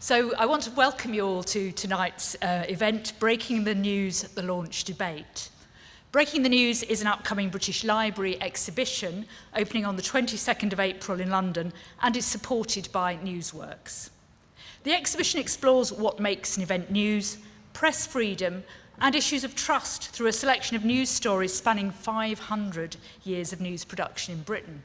So I want to welcome you all to tonight's uh, event, Breaking the News at the Launch Debate. Breaking the News is an upcoming British Library exhibition opening on the 22nd of April in London and is supported by Newsworks. The exhibition explores what makes an event news, press freedom and issues of trust through a selection of news stories spanning 500 years of news production in Britain.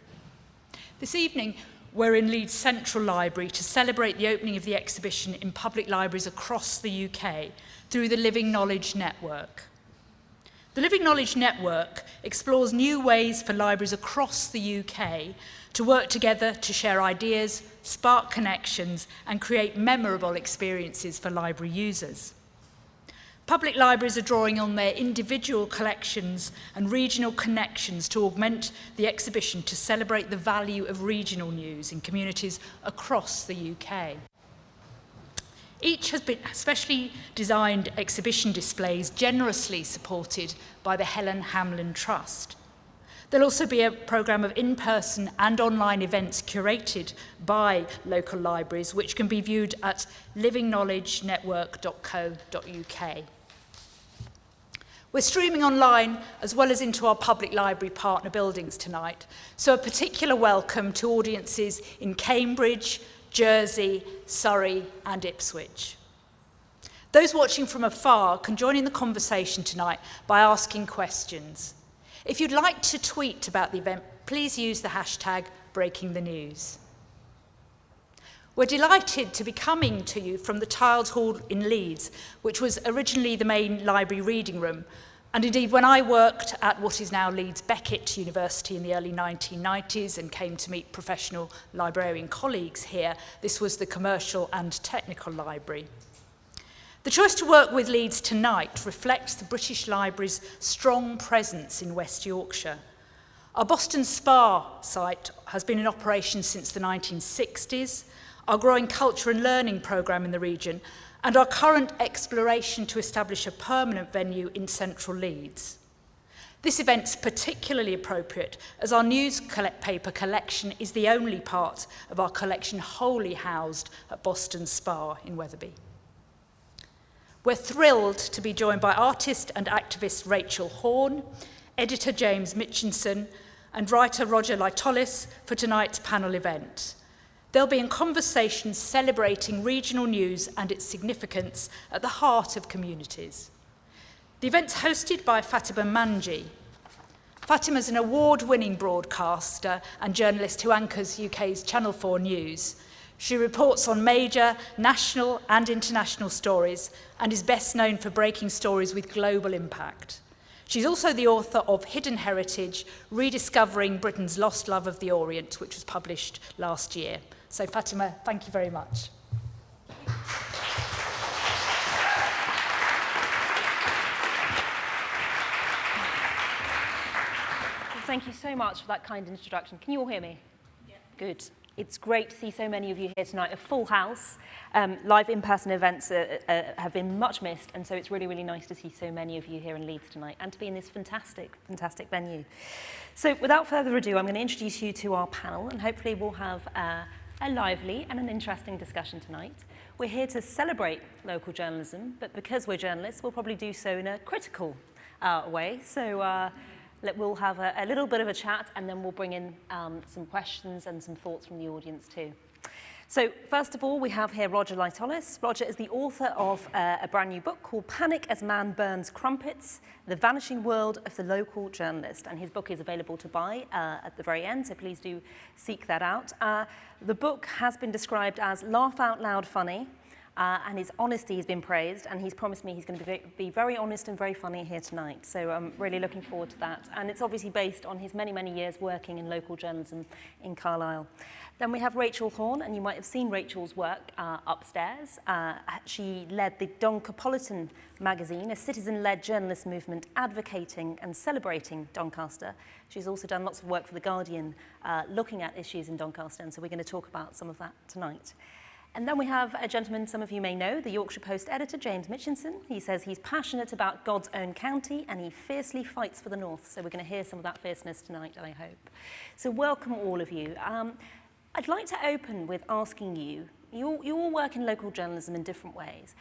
This evening, we're in Leeds Central Library to celebrate the opening of the exhibition in public libraries across the UK through the Living Knowledge Network. The Living Knowledge Network explores new ways for libraries across the UK to work together to share ideas, spark connections and create memorable experiences for library users. Public libraries are drawing on their individual collections and regional connections to augment the exhibition to celebrate the value of regional news in communities across the UK. Each has been specially designed exhibition displays generously supported by the Helen Hamlyn Trust. There'll also be a programme of in-person and online events curated by local libraries, which can be viewed at livingknowledgenetwork.co.uk. We're streaming online as well as into our public library partner buildings tonight, so a particular welcome to audiences in Cambridge, Jersey, Surrey and Ipswich. Those watching from afar can join in the conversation tonight by asking questions. If you'd like to tweet about the event, please use the hashtag Breaking the News. We're delighted to be coming to you from the Tiled Hall in Leeds, which was originally the main library reading room. And indeed, when I worked at what is now Leeds Beckett University in the early 1990s and came to meet professional librarian colleagues here, this was the commercial and technical library. The choice to work with Leeds tonight reflects the British Library's strong presence in West Yorkshire. Our Boston Spa site has been in operation since the 1960s, our growing culture and learning programme in the region, and our current exploration to establish a permanent venue in central Leeds. This event's particularly appropriate as our news paper collection is the only part of our collection wholly housed at Boston Spa in Wetherby. We're thrilled to be joined by artist and activist Rachel Horne, editor James Mitchinson, and writer Roger Lytollis for tonight's panel event. They'll be in conversations celebrating regional news and its significance at the heart of communities. The event's hosted by Fatima Manji. Fatima is an award-winning broadcaster and journalist who anchors UK's Channel 4 News. She reports on major national and international stories and is best known for breaking stories with global impact. She's also the author of Hidden Heritage, Rediscovering Britain's Lost Love of the Orient, which was published last year. So Fatima, thank you very much. Thank you so much for that kind introduction. Can you all hear me? Yeah. Good. It's great to see so many of you here tonight, a full house. Um, live in-person events uh, uh, have been much missed, and so it's really, really nice to see so many of you here in Leeds tonight and to be in this fantastic, fantastic venue. So without further ado, I'm going to introduce you to our panel, and hopefully we'll have uh, a lively and an interesting discussion tonight. We're here to celebrate local journalism, but because we're journalists, we'll probably do so in a critical uh, way. So uh, we'll have a, a little bit of a chat and then we'll bring in um, some questions and some thoughts from the audience too. So first of all, we have here Roger Lytollis. Roger is the author of uh, a brand new book called Panic as Man Burns Crumpets, The Vanishing World of the Local Journalist. And his book is available to buy uh, at the very end, so please do seek that out. Uh, the book has been described as laugh out loud funny, uh, and his honesty has been praised, and he's promised me he's going to be, very honest and very funny here tonight. So I'm really looking forward to that. And it's obviously based on his many, many years working in local journalism in Carlisle. Then we have Rachel Horne, and you might have seen Rachel's work uh, upstairs. Uh, she led the Doncopolitan magazine, a citizen-led journalist movement advocating and celebrating Doncaster. She's also done lots of work for The Guardian, uh, looking at issues in Doncaster, and so we're going to talk about some of that tonight. And then we have a gentleman some of you may know, the Yorkshire Post editor, James Mitchinson. He says he's passionate about God's own county and he fiercely fights for the North. So we're going to hear some of that fierceness tonight, I hope. So welcome all of you. Um, I'd like to open with asking you You all, you all work in local journalism in different ways.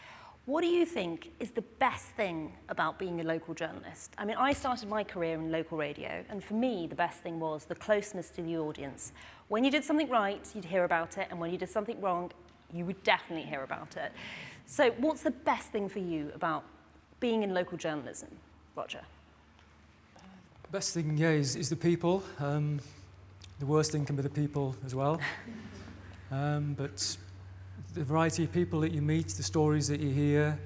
What do you think is the best thing about being a local journalist? I mean, I started my career in local radio, and for me, the best thing was the closeness to the audience. When you did something right, you'd hear about it, and when you did something wrong, you would definitely hear about it. So what's the best thing for you about being in local journalism, Roger? The best thing, yeah, is, is the people. Um, the worst thing can be the people as well. um, but the variety of people that you meet, the stories that you hear,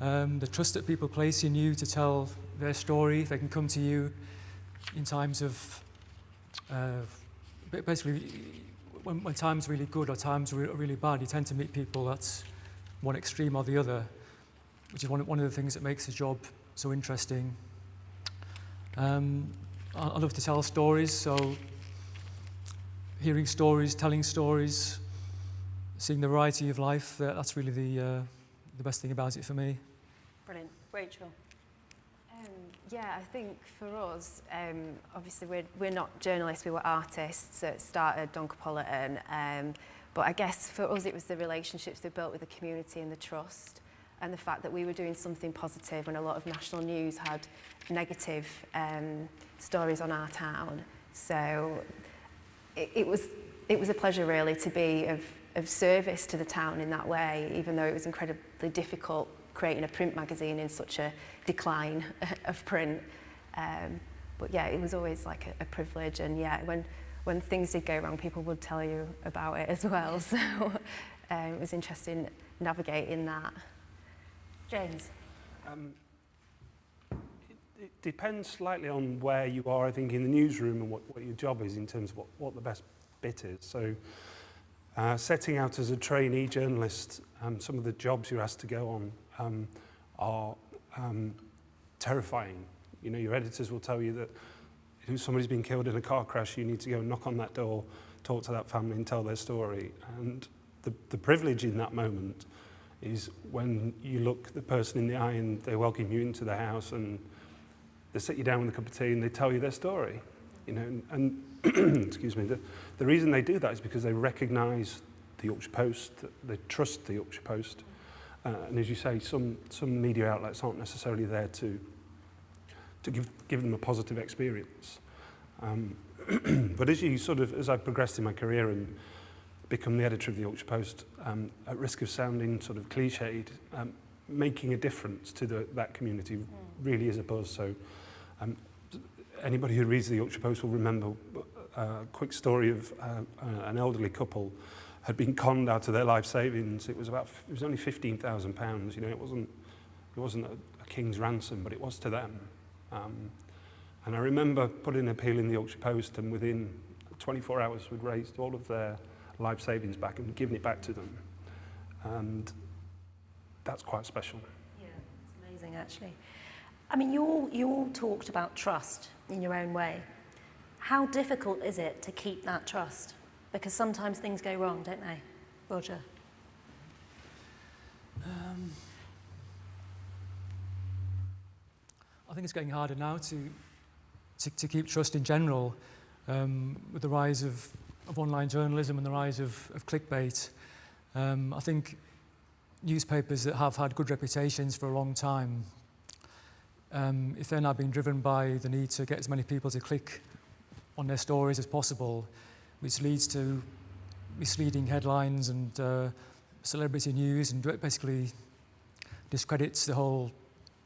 um, the trust that people place in you to tell their story. They can come to you in times of, uh, basically, when, when times really good or times are really bad, you tend to meet people that's one extreme or the other, which is one, one of the things that makes the job so interesting. Um, I, I love to tell stories, so hearing stories, telling stories, seeing the variety of life, that, that's really the, uh, the best thing about it for me. Brilliant. Rachel? Yeah, I think for us, um, obviously we're, we're not journalists, we were artists that started Doncopolitan, um, but I guess for us it was the relationships we built with the community and the trust and the fact that we were doing something positive when a lot of national news had negative um, stories on our town. So it, it, was, it was a pleasure really to be of, of service to the town in that way, even though it was incredibly difficult creating a print magazine in such a decline of print. Um, but yeah, it was always like a, a privilege and yeah, when, when things did go wrong, people would tell you about it as well. So um, it was interesting navigating that. James? Um, it, it depends slightly on where you are, I think, in the newsroom and what, what your job is in terms of what, what the best bit is. So uh, setting out as a trainee journalist, um, some of the jobs you're asked to go on um, are um, terrifying. You know, your editors will tell you that if somebody's been killed in a car crash, you need to go knock on that door, talk to that family and tell their story. And the, the privilege in that moment is when you look the person in the eye and they welcome you into the house and they sit you down with a cup of tea and they tell you their story. You know, and, and excuse me, the, the reason they do that is because they recognise the Yorkshire Post, they trust the Yorkshire Post, Uh, and as you say, some, some media outlets aren't necessarily there to, to give, give them a positive experience. Um, but as you sort of, as I've progressed in my career and become the editor of the Yorkshire Post, um, at risk of sounding sort of cliched, um, making a difference to the, that community mm. really is a buzz. So um, anybody who reads the Yorkshire Post will remember uh, a quick story of uh, an elderly couple had been conned out of their life savings. It was about it was only 15,000 pounds, you know, it wasn't it wasn't a, a king's ransom, but it was to them. Um, and I remember putting an appeal in the Yorkshire Post and within 24 hours we'd raised all of their life savings back and given it back to them. And that's quite special. Yeah, it's amazing actually. I mean, you all, you all talked about trust in your own way. How difficult is it to keep that trust? Because sometimes things go wrong, don't they? Roger? Um, I think it's getting harder now to, to, to keep trust in general um, with the rise of, of online journalism and the rise of, of clickbait. Um, I think newspapers that have had good reputations for a long time, um, if they're now being driven by the need to get as many people to click on their stories as possible, which leads to misleading headlines and uh, celebrity news and basically discredits the whole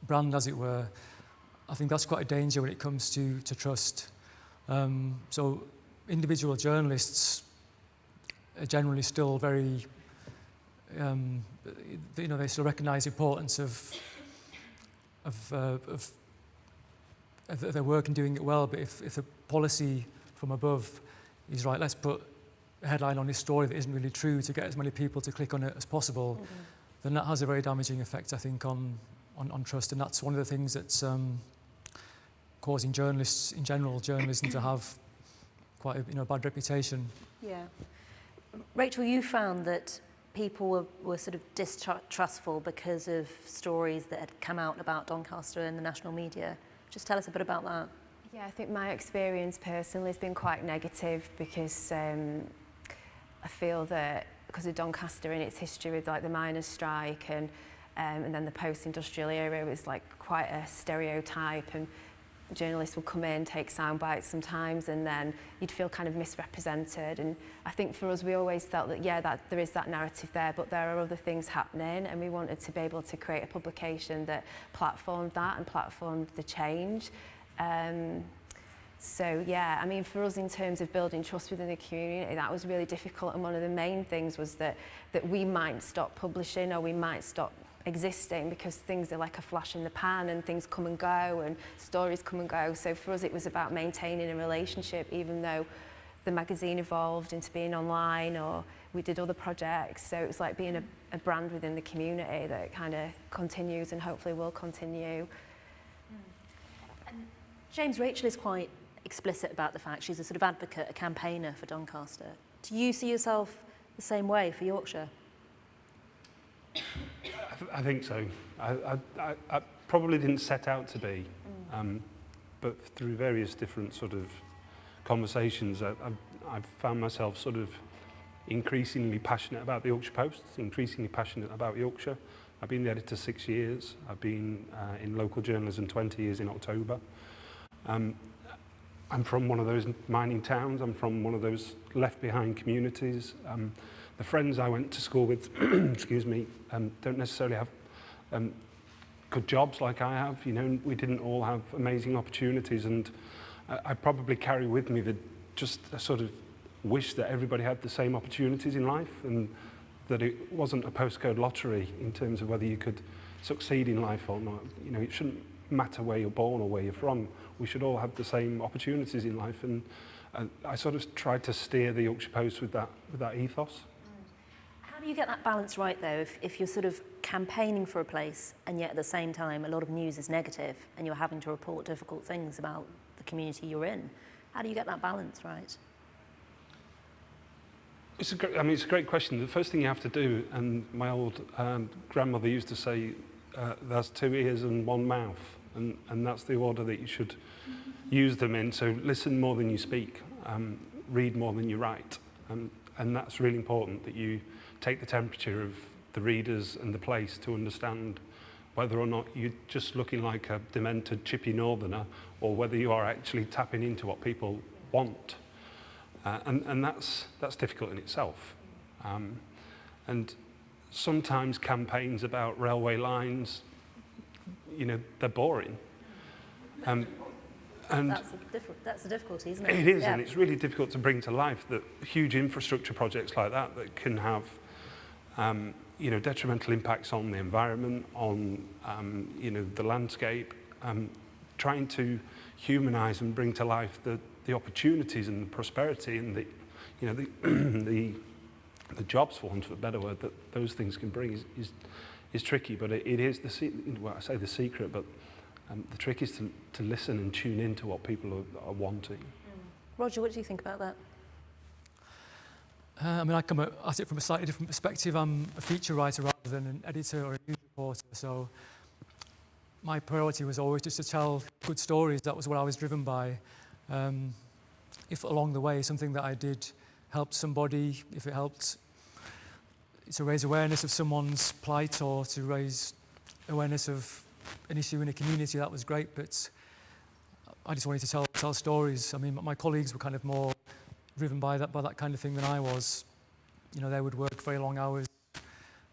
brand, as it were. I think that's quite a danger when it comes to, to trust. Um, so individual journalists are generally still very, um, you know, they still recognize the importance of, of, uh, of, of their work and doing it well, but if, if the policy from above he's right, let's put a headline on this story that isn't really true to get as many people to click on it as possible, mm -hmm. then that has a very damaging effect, I think, on, on, on trust. And that's one of the things that's um, causing journalists, in general, journalism to have quite a you know, bad reputation. Yeah. Rachel, you found that people were, were sort of distrustful because of stories that had come out about Doncaster in the national media. Just tell us a bit about that. Yeah, I think my experience personally has been quite negative because um, I feel that because of Doncaster and its history with like the miners' strike and um, and then the post-industrial era was like quite a stereotype and journalists would come in, take sound bites sometimes, and then you'd feel kind of misrepresented. And I think for us, we always felt that, yeah, that there is that narrative there, but there are other things happening, and we wanted to be able to create a publication that platformed that and platformed the change. Um, so yeah, I mean, for us in terms of building trust within the community, that was really difficult. And one of the main things was that, that we might stop publishing or we might stop existing because things are like a flash in the pan and things come and go and stories come and go. So for us, it was about maintaining a relationship, even though the magazine evolved into being online or we did other projects. So it was like being a, a brand within the community that kind of continues and hopefully will continue. James, Rachel is quite explicit about the fact she's a sort of advocate, a campaigner for Doncaster. Do you see yourself the same way for Yorkshire? I, th I think so. I, I, I probably didn't set out to be, um, but through various different sort of conversations, I, I've, I've found myself sort of increasingly passionate about the Yorkshire Post, increasingly passionate about Yorkshire. I've been the editor six years. I've been uh, in local journalism 20 years in October. Um, I'm from one of those mining towns. I'm from one of those left behind communities. Um, the friends I went to school with, excuse me, um, don't necessarily have um, good jobs like I have. You know, we didn't all have amazing opportunities, and I, I probably carry with me the just a sort of wish that everybody had the same opportunities in life, and that it wasn't a postcode lottery in terms of whether you could succeed in life or not. You know, it shouldn't matter where you're born or where you're from. We should all have the same opportunities in life, and, and I sort of tried to steer the Yorkshire Post with that with that ethos. How do you get that balance right, though, if, if you're sort of campaigning for a place and yet at the same time a lot of news is negative and you're having to report difficult things about the community you're in? How do you get that balance right? It's a great, I mean, it's a great question. The first thing you have to do, and my old um, grandmother used to say, uh, there's two ears and one mouth, and, and that's the order that you should use them in. So listen more than you speak, um, read more than you write, um, and that's really important that you take the temperature of the readers and the place to understand whether or not you're just looking like a demented chippy northerner or whether you are actually tapping into what people want. Uh, and, and that's, that's difficult in itself. Um, and sometimes campaigns about railway lines, you know, they're boring. Um, and that's, that's a difficulty, isn't it? It is, yeah. and it's really difficult to bring to life that huge infrastructure projects like that that can have um, you know, detrimental impacts on the environment, on um, you know, the landscape, um, trying to humanize and bring to life the, the opportunities and the prosperity and the, you know, the, the, the jobs, for want of a better word, that those things can bring is, is, is tricky, but it, it is the, well, I say the secret, but um, the trick is to, to listen and tune in to what people are, are wanting. Roger, what do you think about that? Uh, I mean, I come at it from a slightly different perspective. I'm a feature writer rather than an editor or a news reporter, so my priority was always just to tell good stories. That was what I was driven by. Um, if along the way something that I did helped somebody, if it helped to raise awareness of someone's plight or to raise awareness of an issue in a community, that was great. But I just wanted to tell, tell stories. I mean, my colleagues were kind of more driven by that, by that kind of thing than I was. You know, they would work very long hours.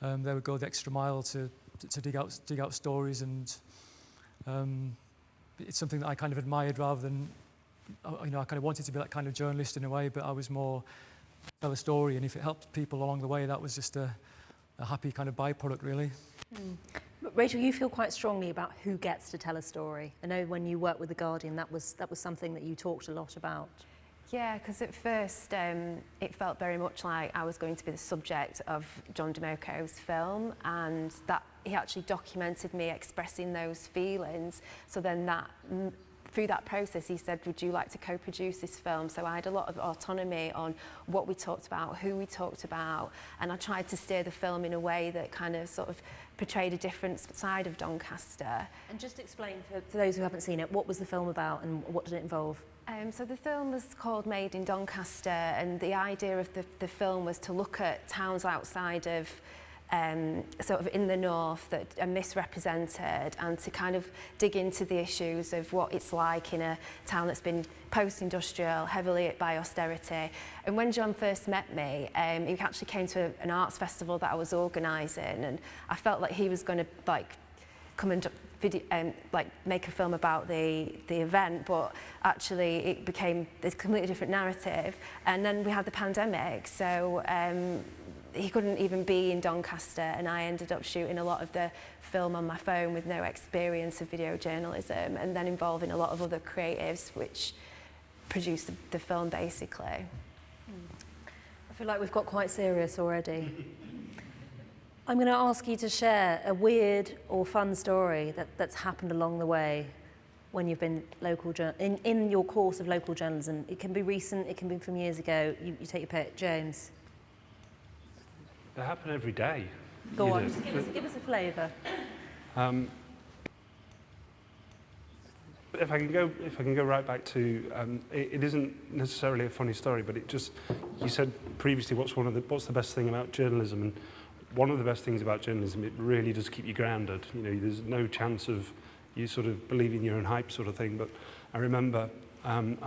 Um, they would go the extra mile to, to, to dig, out, dig out stories and um, it's something that I kind of admired rather than, uh, you know, I kind of wanted to be that kind of journalist in a way, but I was more tell a story and if it helped people along the way, that was just a, a happy kind of byproduct really. Mm. Rachel, you feel quite strongly about who gets to tell a story. I know when you worked with The Guardian, that was, that was something that you talked a lot about. Yeah, because at first um, it felt very much like I was going to be the subject of John Domokos film and that he actually documented me expressing those feelings. So then that through that process, he said, would you like to co-produce this film? So I had a lot of autonomy on what we talked about, who we talked about, and I tried to steer the film in a way that kind of sort of portrayed a different side of Doncaster. And just explain for, for those who haven't seen it, what was the film about and what did it involve? Um, so the film was called Made in Doncaster and the idea of the, the film was to look at towns outside of um, sort of in the north that are misrepresented and to kind of dig into the issues of what it's like in a town that's been post-industrial, heavily by austerity. And when John first met me, um, he actually came to an arts festival that I was organising and I felt like he was going to like come and video, um, like make a film about the, the event, but actually it became this completely different narrative. And then we had the pandemic, so um, he couldn't even be in Doncaster and I ended up shooting a lot of the film on my phone with no experience of video journalism and then involving a lot of other creatives which produced the, the film basically. I feel like we've got quite serious already. I'm going to ask you to share a weird or fun story that, that's happened along the way when you've been local in, in your course of local journalism. It can be recent, it can be from years ago. You, you take your pick. James. They happen every day. Go on, just give us, give us a flavour. Um, if I can go, if I can go right back to, um, it, it isn't necessarily a funny story, but it just, you said previously, what's one of the, what's the best thing about journalism? And one of the best things about journalism, it really does keep you grounded. You know, there's no chance of you sort of believing your own hype sort of thing. But I remember um,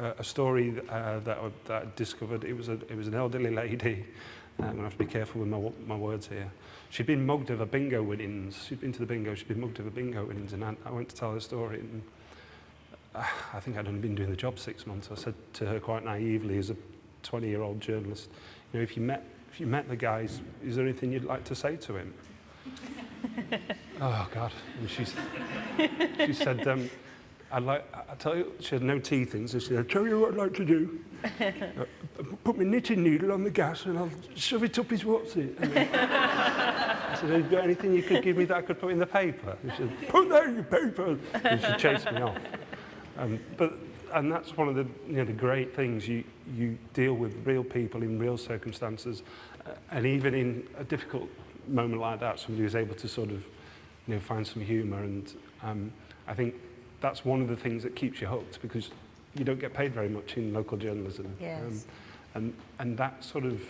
a, a story uh, that, I, that I discovered. It was a, it was an elderly lady I'm going to have to be careful with my, my words here. She'd been mugged of a bingo winnings. She'd been to the bingo, she'd been mugged of a bingo winnings. And I, I went to tell her story. And uh, I think I'd only been doing the job six months. I said to her quite naively, as a 20-year-old journalist, you know, if you met if you met the guy, is, is there anything you'd like to say to him? oh, God. And she's, she said, um, I'd like, I tell you, she had no teeth in, so she said, I'll tell you what I'd like to do. uh, put my knitting needle on the gas and I'll shove it up his what's it. I said, have you got anything you could give me that I could put in the paper? She said, put that in your paper. And she chased me off. Um, but, and that's one of the, you know, the great things. You, you deal with real people in real circumstances. Uh, and even in a difficult moment like that, somebody was able to sort of, you know, find some humour. And um, I think that's one of the things that keeps you hooked because you don't get paid very much in local journalism. Yes. Um, and, and that sort of,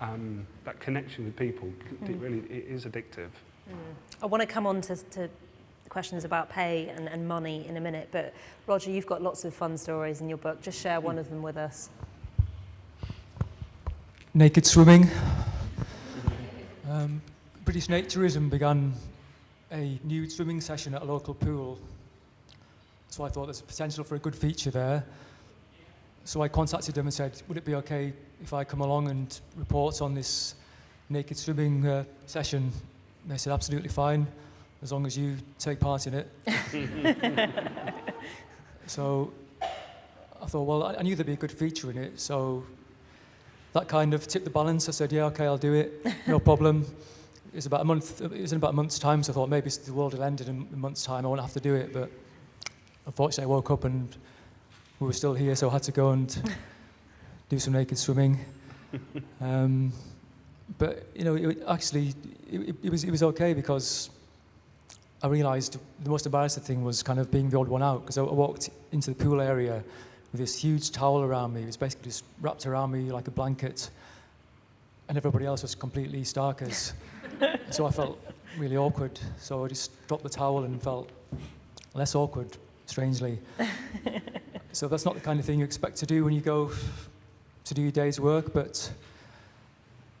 um, that connection with people, mm. it really it is addictive. Mm. I want to come on to, to questions about pay and, and money in a minute, but Roger, you've got lots of fun stories in your book. Just share one of them with us. Naked swimming. Um, British Naturism began a nude swimming session at a local pool so I thought there's potential for a good feature there. So I contacted them and said, would it be okay if I come along and report on this naked swimming uh, session? And they said, absolutely fine, as long as you take part in it. so I thought, well, I knew there'd be a good feature in it, so that kind of tipped the balance. I said, yeah, okay, I'll do it, no problem. It was about a month, it was in about a month's time, so I thought maybe the world will end in a month's time, I won't have to do it, but unfortunately, I woke up and we were still here, so I had to go and do some naked swimming. Um, but you know, it, actually, it, it, was it was okay because I realised the most embarrassing thing was kind of being the odd one out because I, I walked into the pool area with this huge towel around me. It was basically just wrapped around me like a blanket, and everybody else was completely starkers. so I felt really awkward. So I just dropped the towel and felt less awkward strangely. so that's not the kind of thing you expect to do when you go to do your day's work, but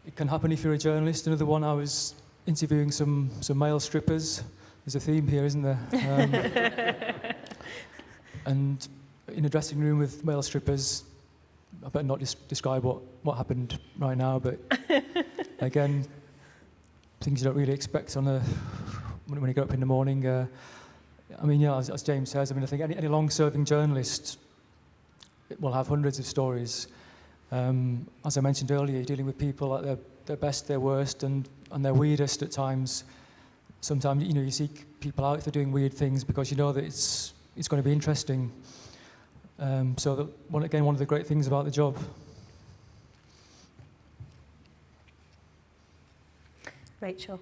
it can happen if you're a journalist. Another one, I was interviewing some, some male strippers. There's a theme here, isn't there? Um, and in a dressing room with male strippers, I better not des describe what, what happened right now, but again, things you don't really expect on a, when you get up in the morning. Uh, I mean, yeah, as, as James says, I mean, I think any, any long-serving journalist will have hundreds of stories. Um, as I mentioned earlier, you're dealing with people at their, their best, their worst, and, and their weirdest at times. Sometimes, you know, you seek people out for doing weird things because you know that it's it's going to be interesting. Um, so that, one, again, one of the great things about the job. Rachel.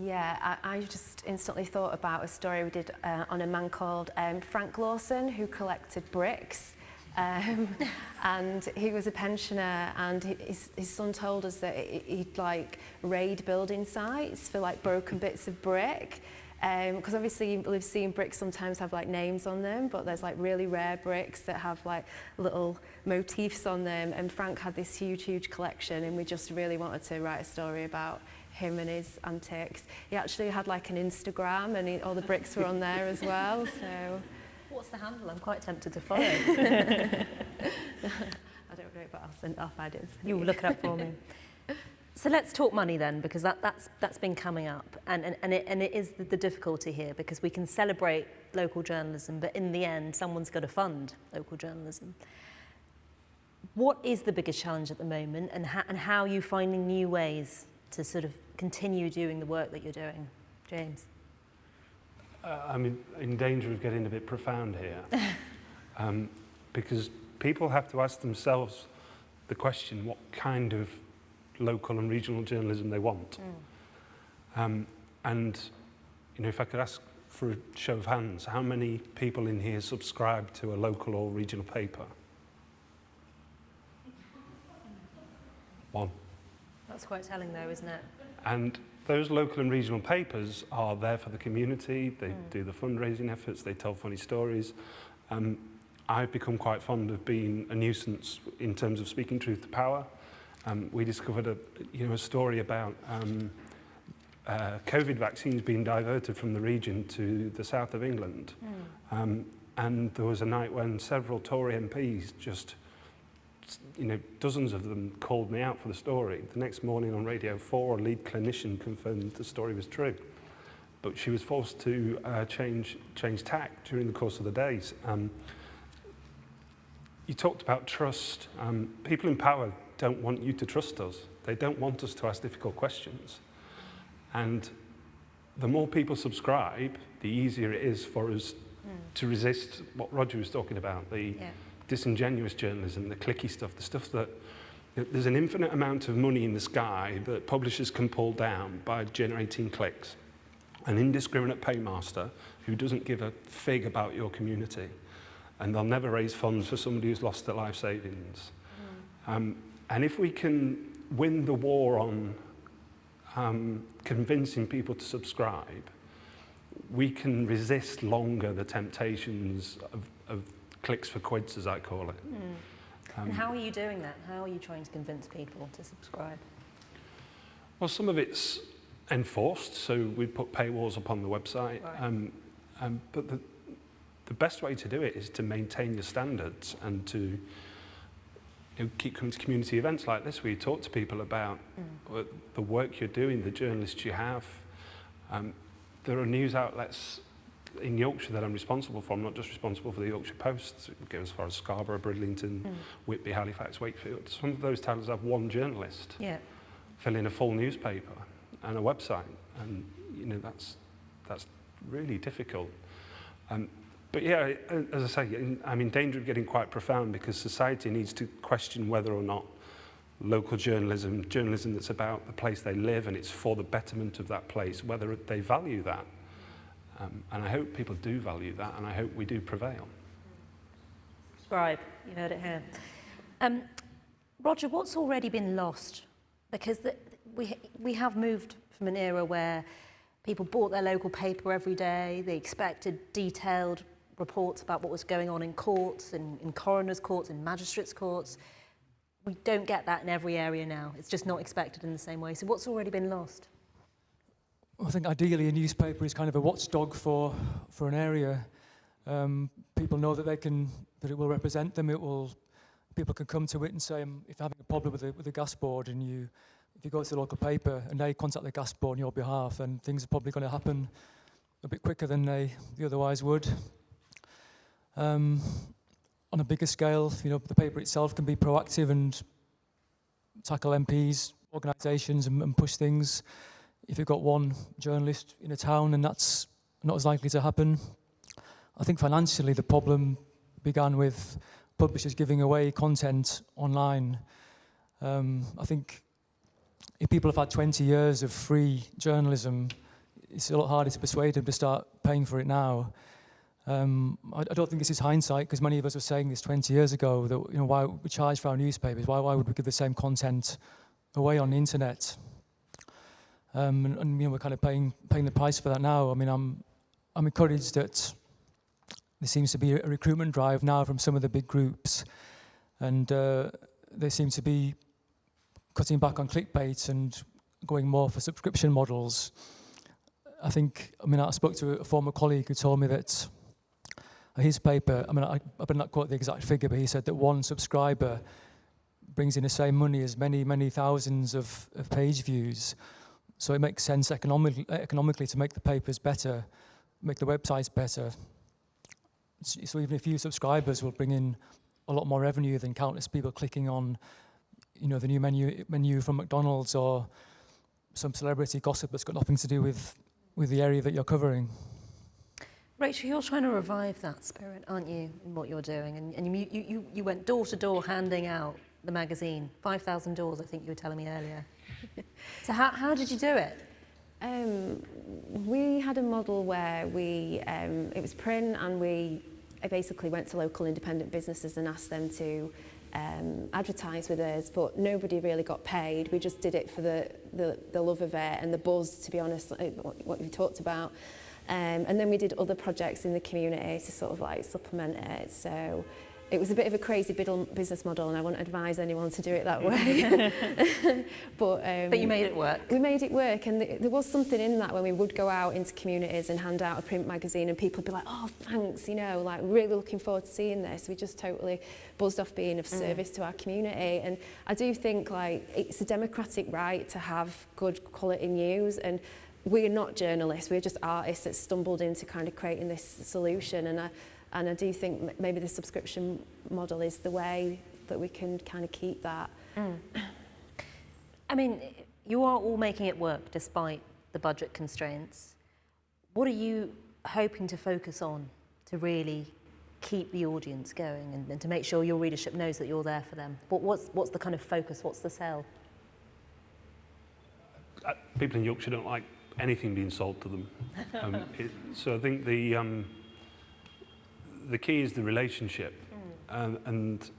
Yeah, I, I just instantly thought about a story we did uh, on a man called um, Frank Lawson who collected bricks. Um, and he was a pensioner and his, his son told us that he'd like raid building sites for like broken bits of brick because um, obviously we've seen bricks sometimes have like names on them but there's like really rare bricks that have like little motifs on them and Frank had this huge huge collection and we just really wanted to write a story about him and his antics. He actually had like an Instagram and he, all the bricks were on there as well so What's the handle? I'm quite tempted to follow. I don't know, but I'll send off ideas. You will look it up for me. So let's talk money then, because that, that's, that's been coming up. And, and, and, it, and it is the, the difficulty here, because we can celebrate local journalism, but in the end, someone's got to fund local journalism. What is the biggest challenge at the moment, and, ha and how are you finding new ways to sort of continue doing the work that you're doing? James? Uh, I'm in, in danger of getting a bit profound here. um, because people have to ask themselves the question what kind of local and regional journalism they want. Mm. Um, and, you know, if I could ask for a show of hands, how many people in here subscribe to a local or regional paper? One. That's quite telling though, isn't it? And those local and regional papers are there for the community. They mm. do the fundraising efforts, they tell funny stories. Um, I've become quite fond of being a nuisance in terms of speaking truth to power. Um, we discovered a, you know, a story about um, uh, COVID vaccines being diverted from the region to the south of England. Mm. Um, and there was a night when several Tory MPs just you know, dozens of them called me out for the story. The next morning on Radio 4, a lead clinician confirmed the story was true. But she was forced to uh, change, change tack during the course of the days. Um, you talked about trust. Um, people in power don't want you to trust us. They don't want us to ask difficult questions. And the more people subscribe, the easier it is for us mm. to resist what Roger was talking about, the, yeah disingenuous journalism, the clicky stuff, the stuff that there's an infinite amount of money in the sky that publishers can pull down by generating clicks. An indiscriminate paymaster who doesn't give a fig about your community and they'll never raise funds for somebody who's lost their life savings. Mm. Um, and if we can win the war on um, convincing people to subscribe, we can resist longer the temptations of, of clicks for quids, as I call it. Mm. Um, and how are you doing that? How are you trying to convince people to subscribe? Well, some of it's enforced, so we put paywalls upon the website. Right. Um, um, but the, the best way to do it is to maintain your standards and to you know, keep coming to community events like this where you talk to people about mm. the work you're doing, the journalists you have. Um, there are news outlets in Yorkshire that I'm responsible for. I'm not just responsible for the Yorkshire Post. It goes as far as Scarborough, Bridlington, mm. Whitby, Halifax, Wakefield. Some of those towns have one journalist yeah. filling a full newspaper and a website. And, you know, that's, that's really difficult. Um, but yeah, as I say, I'm in danger of getting quite profound because society needs to question whether or not local journalism, journalism that's about the place they live and it's for the betterment of that place, whether they value that. Um, and I hope people do value that, and I hope we do prevail. Subscribe, you heard it here. Um, Roger, what's already been lost? Because the, we, we have moved from an era where people bought their local paper every day, they expected detailed reports about what was going on in courts, in, in coroners' courts, in magistrates' courts. We don't get that in every area now. It's just not expected in the same way. So what's already been lost? I think ideally a newspaper is kind of a watchdog for, for an area. Um, people know that they can, that it will represent them. It will, people can come to it and say, um, if having a problem with the, with the gas board and you, if you go to the local paper and they contact the gas board on your behalf, then things are probably going to happen a bit quicker than they, they otherwise would. Um, on a bigger scale, you know, the paper itself can be proactive and tackle MPs, organisations and, and push things if you've got one journalist in a town and that's not as likely to happen, I think financially the problem began with publishers giving away content online. Um, I think if people have had 20 years of free journalism, it's a lot harder to persuade them to start paying for it now. Um, I, I don't think this is hindsight because many of us were saying this 20 years ago that you know why we charge for our newspapers, why, why would we give the same content away on the internet? Um, and, and you know we're kind of paying paying the price for that now. I mean I'm I'm encouraged that there seems to be a recruitment drive now from some of the big groups, and uh, they seem to be cutting back on clickbait and going more for subscription models. I think, I mean, I spoke to a former colleague who told me that his paper, I mean, I, I better not quote the exact figure, but he said that one subscriber brings in the same money as many, many thousands of, of page views. So it makes sense economically, to make the papers better, make the websites better. So even a few subscribers will bring in a lot more revenue than countless people clicking on, you know, the new menu menu from McDonald's or some celebrity gossip that's got nothing to do with with the area that you're covering. Rachel, you're trying to revive that spirit, aren't you, in what you're doing? And, and you, you, you went door to door handing out the magazine, 5,000 doors, I think you were telling me earlier. So how, how did you do it? Um, we had a model where we, um, it was print and we basically went to local independent businesses and asked them to um, advertise with us, but nobody really got paid. We just did it for the, the, the love of it and the buzz, to be honest, what, what you talked about. Um, and then we did other projects in the community to sort of like supplement it. So it was a bit of a crazy business model and I wouldn't advise anyone to do it that way. but, um, but you made it work. We made it work and th there was something in that when we would go out into communities and hand out a print magazine and people would be like, oh, thanks, you know, like really looking forward to seeing this. We just totally buzzed off being of mm. service mm. to our community. And I do think like it's a democratic right to have good quality news and we're not journalists, we're just artists that stumbled into kind of creating this solution. And I, And I do think maybe the subscription model is the way that we can kind of keep that. Mm. I mean, you are all making it work despite the budget constraints. What are you hoping to focus on to really keep the audience going and, and to make sure your readership knows that you're there for them? What, what's, what's the kind of focus? What's the sell? Uh, people in Yorkshire don't like anything being sold to them. Um, it, so I think the, um, the key is the relationship. Mm. Um, and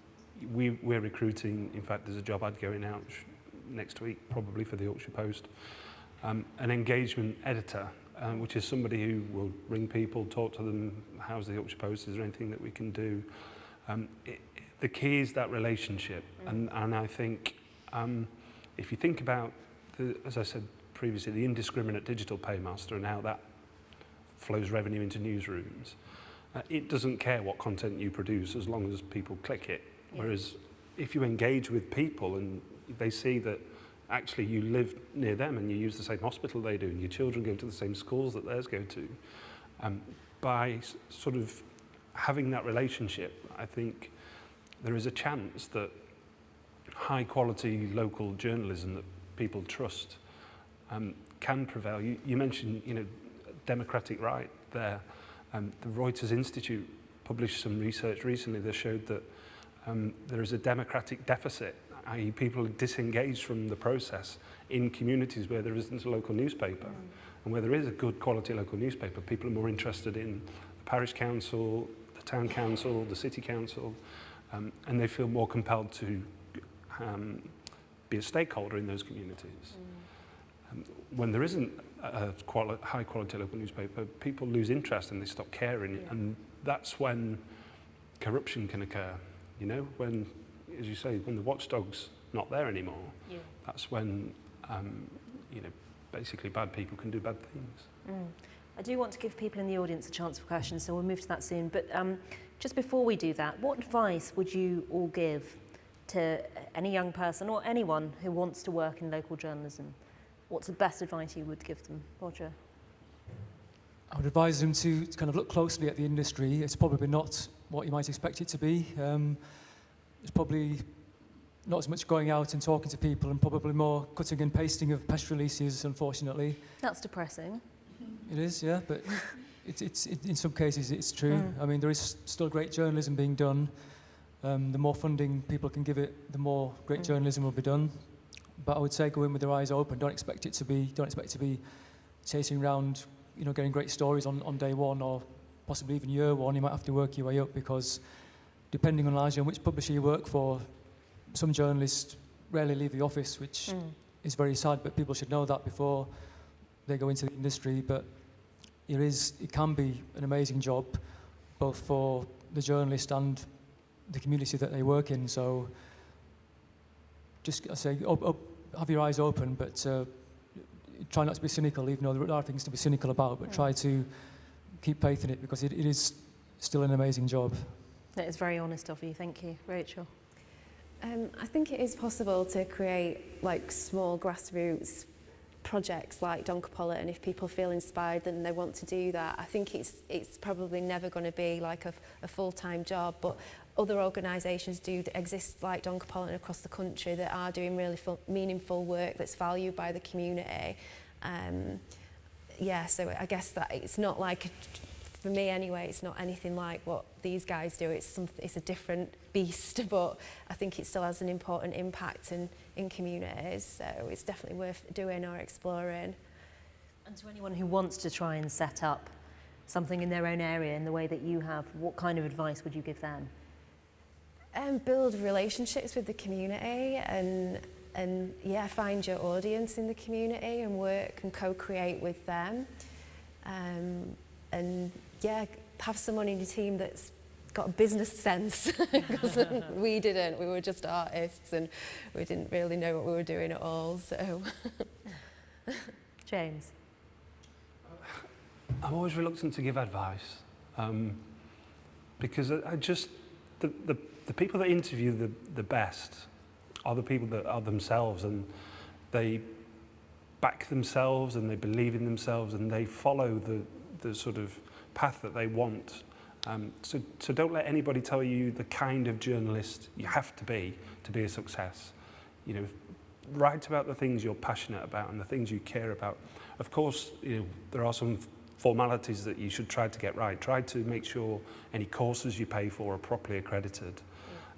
we, we're recruiting, in fact, there's a job ad going out next week, probably for the Yorkshire Post, um, an engagement editor, um, which is somebody who will ring people, talk to them, how's the Yorkshire Post, is there anything that we can do? Um, it, the key is that relationship. Mm. And, and I think um, if you think about, the, as I said previously, the indiscriminate digital paymaster and how that flows revenue into newsrooms, Uh, it doesn't care what content you produce as long as people click it. Yeah. Whereas if you engage with people and they see that actually you live near them and you use the same hospital they do and your children go to the same schools that theirs go to, um, by sort of having that relationship, I think there is a chance that high quality local journalism that people trust um, can prevail. You, you mentioned, you know, democratic right there. Um, the Reuters Institute published some research recently that showed that um, there is a democratic deficit, i.e. people are disengaged from the process in communities where there isn't a local newspaper. Mm. And where there is a good quality local newspaper, people are more interested in the parish council, the town council, the city council, um, and they feel more compelled to um, be a stakeholder in those communities. Mm. Um, when there isn't a quali high quality local newspaper, people lose interest and they stop caring. Yeah. And that's when corruption can occur. You know, when, as you say, when the watchdog's not there anymore, yeah. that's when, um, you know, basically bad people can do bad things. Mm. I do want to give people in the audience a chance for questions, so we'll move to that soon. But um, just before we do that, what advice would you all give to any young person or anyone who wants to work in local journalism? What's the best advice you would give them, Roger? I would advise them to kind of look closely at the industry. It's probably not what you might expect it to be. Um, it's probably not as much going out and talking to people and probably more cutting and pasting of press releases, unfortunately. That's depressing. It is, yeah, but it's, it's, it, in some cases it's true. Mm. I mean, there is still great journalism being done. Um, the more funding people can give it, the more great Mm. journalism will be done. But I would say go in with your eyes open. Don't expect it to be, don't expect to be chasing around, you know, getting great stories on, on day one or possibly even year one. You might have to work your way up because depending on largely on which publisher you work for, some journalists rarely leave the office, which Mm. is very sad, but people should know that before they go into the industry. But it is, it can be an amazing job, both for the journalist and the community that they work in. So just I say, op, op, have your eyes open, but uh, try not to be cynical, even though there are things to be cynical about, but try to keep faith in it because it, it is still an amazing job. That is very honest of you. Thank you, Rachel. Um, I think it is possible to create like small grassroots projects like Doncopolitan if people feel inspired and they want to do that. I think it's it's probably never going to be like a, a full-time job, but other organisations do exist like Doncopolitan across the country that are doing really meaningful work that's valued by the community. Um, yeah, so I guess that it's not like for me anyway, it's not anything like what these guys do. It's some, it's a different beast, but I think it still has an important impact in, in communities. So it's definitely worth doing or exploring. And to anyone who wants to try and set up something in their own area in the way that you have, what kind of advice would you give them? Um, build relationships with the community and and yeah, find your audience in the community and work and co-create with them. Um, and yeah, have someone in your team that's got a business sense because we didn't. We were just artists and we didn't really know what we were doing at all. So James. I'm always reluctant to give advice um, because I, I just the, the the people that interview the the best are the people that are themselves and they back themselves and they believe in themselves and they follow the the sort of path that they want. Um, so so don't let anybody tell you the kind of journalist you have to be to be a success. You know, write about the things you're passionate about and the things you care about. Of course, you know, there are some formalities that you should try to get right. Try to make sure any courses you pay for are properly accredited.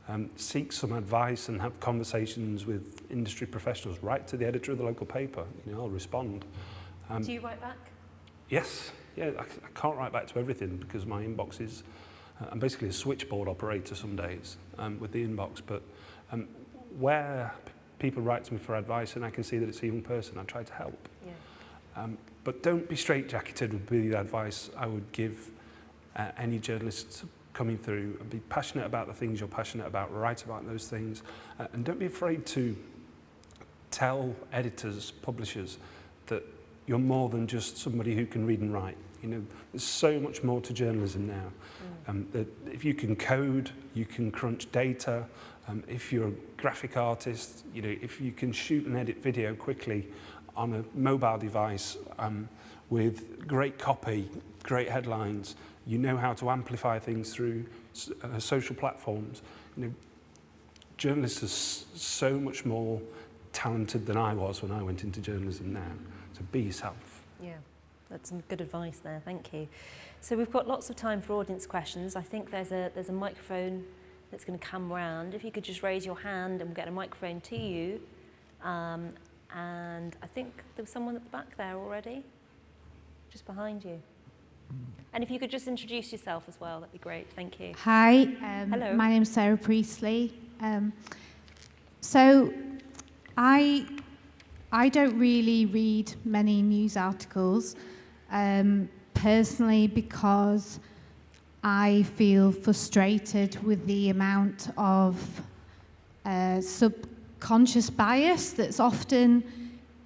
Um, seek some advice and have conversations with industry professionals. Write to the editor of the local paper. You know, I'll respond. Um, Do you write back? Yes, yeah, I, I can't write back to everything because my inbox is, uh, I'm basically a switchboard operator some days um, with the inbox, but um, where people write to me for advice and I can see that it's a young person, I try to help. Yeah. Um, but don't be straitjacketed would be the advice I would give uh, any journalists coming through and be passionate about the things you're passionate about, write about those things, uh, and don't be afraid to tell editors, publishers, that you're more than just somebody who can read and write. You know, there's so much more to journalism now. Mm. Um, that if you can code, you can crunch data, um, if you're a graphic artist, you know, if you can shoot and edit video quickly on a mobile device um, with great copy, great headlines, you know how to amplify things through uh, social platforms. You know, journalists are so much more talented than I was when I went into journalism now. So be yourself. Yeah, that's some good advice there. Thank you. So we've got lots of time for audience questions. I think there's a there's a microphone that's going to come round. If you could just raise your hand and we'll get a microphone to you. Um, and I think there was someone at the back there already, just behind you. And if you could just introduce yourself as well, that'd be great. Thank you. Hi, um, Hello. my name's Sarah Priestley. Um, so, I I don't really read many news articles um, personally because I feel frustrated with the amount of uh, subconscious bias that's often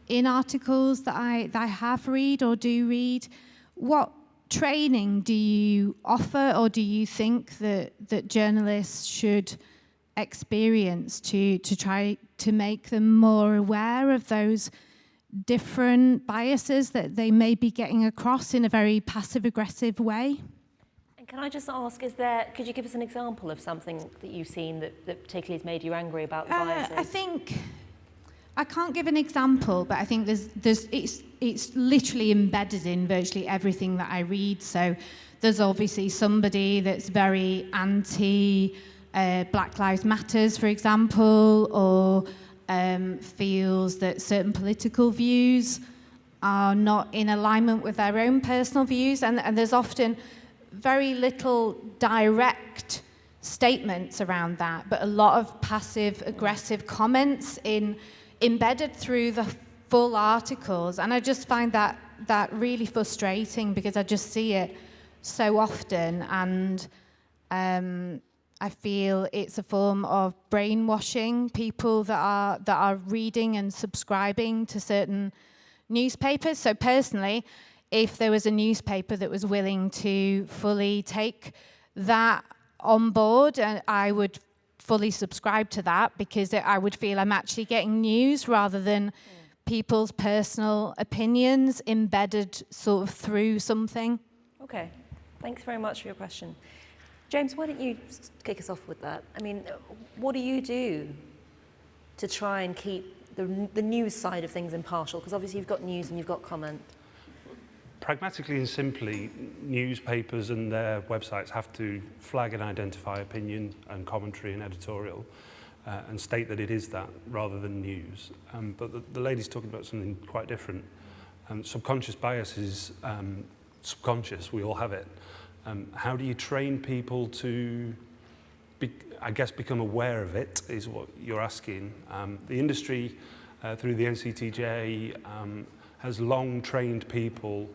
in articles that I that I have read or do read. What training do you offer or do you think that, that journalists should experience to, to try to make them more aware of those different biases that they may be getting across in a very passive aggressive way? And can I just ask, is there, could you give us an example of something that you've seen that, that particularly has made you angry about the Uh, biases? I think I can't give an example, but I think there's, there's, it's, it's literally embedded in virtually everything that I read. So there's obviously somebody that's very anti uh, Black Lives Matters, for example, or um, feels that certain political views are not in alignment with their own personal views. And, and there's often very little direct statements around that, but a lot of passive aggressive comments in embedded through the full articles. And I just find that that really frustrating because I just see it so often and um, I feel it's a form of brainwashing people that are that are reading and subscribing to certain newspapers. So personally, if there was a newspaper that was willing to fully take that on board, and I would fully subscribe to that because it, I would feel I'm actually getting news rather than people's personal opinions embedded sort of through something. Okay, thanks very much for your question. James, why don't you kick us off with that? I mean, what do you do to try and keep the, the news side of things impartial? Because obviously you've got news and you've got comment pragmatically and simply, newspapers and their websites have to flag and identify opinion and commentary and editorial uh, and state that it is that rather than news. Um, but the, the lady's talking about something quite different. Um, subconscious bias is um, subconscious, we all have it. Um, how do you train people to, be, I guess, become aware of it is what you're asking. Um, the industry, uh, through the NCTJ, um, has long trained people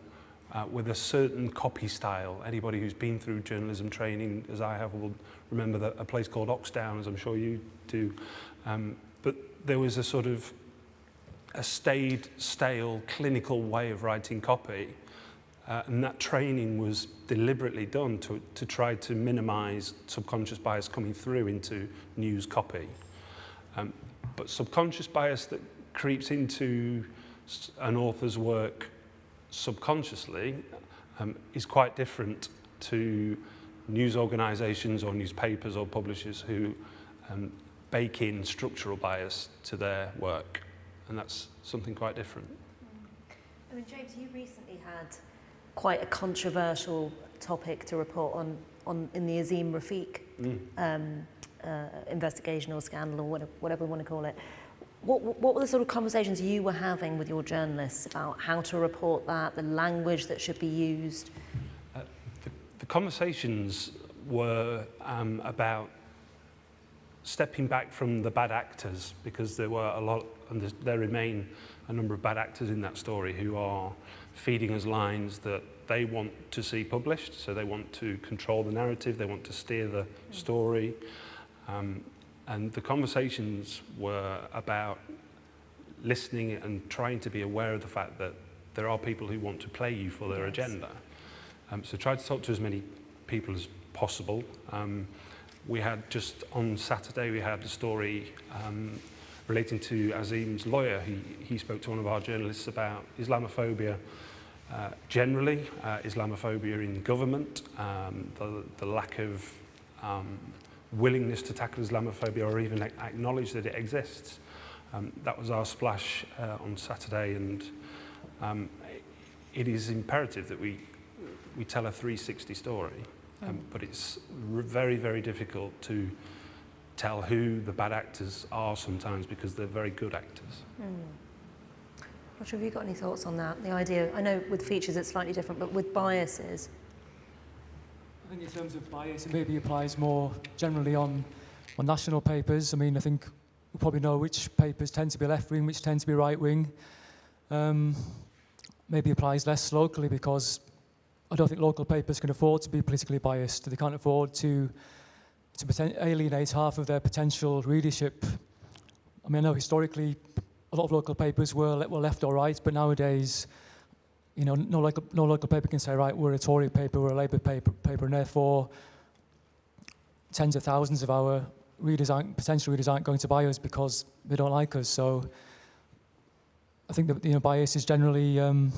uh, with a certain copy style. Anybody who's been through journalism training, as I have, will remember that a place called Oxdown, as I'm sure you do. Um, but there was a sort of a staid, stale, clinical way of writing copy. Uh, and that training was deliberately done to, to try to minimize subconscious bias coming through into news copy. Um, but subconscious bias that creeps into an author's work subconsciously um, is quite different to news organisations or newspapers or publishers who um, bake in structural bias to their work. And that's something quite different. I mean, James, you recently had quite a controversial topic to report on, on in the Azeem Rafiq mm. um, uh, investigation or scandal or whatever, whatever we want to call it. What, what were the sort of conversations you were having with your journalists about how to report that, the language that should be used? Uh, the, the conversations were um, about stepping back from the bad actors because there were a lot, and there remain a number of bad actors in that story who are feeding us lines that they want to see published, so they want to control the narrative, they want to steer the story. Um, And the conversations were about listening and trying to be aware of the fact that there are people who want to play you for their yes. agenda. Um, so try to talk to as many people as possible. Um, we had just on Saturday, we had a story um, relating to Azeem's lawyer. He, he spoke to one of our journalists about Islamophobia uh, generally, uh, Islamophobia in government, um, the, the lack of um, willingness to tackle Islamophobia or even acknowledge that it exists. Um, that was our splash uh, on Saturday and um, it is imperative that we, we tell a 360 story, um, mm. but it's very, very difficult to tell who the bad actors are sometimes because they're very good actors. Mm. Roger, have you got any thoughts on that? The idea, I know with features it's slightly different, but with biases, I think in terms of bias, it maybe applies more generally on, on national papers. I mean, I think we probably know which papers tend to be left-wing, which tend to be right-wing. Um, maybe applies less locally because I don't think local papers can afford to be politically biased. They can't afford to, to alienate half of their potential readership. I mean, I know historically a lot of local papers were, were left or right, but nowadays you know, no local, no local paper can say, right, we're a Tory paper, we're a Labour paper, paper and therefore tens of thousands of our readers aren't, potential readers aren't going to buy us because they don't like us. So I think that you know, bias is generally um,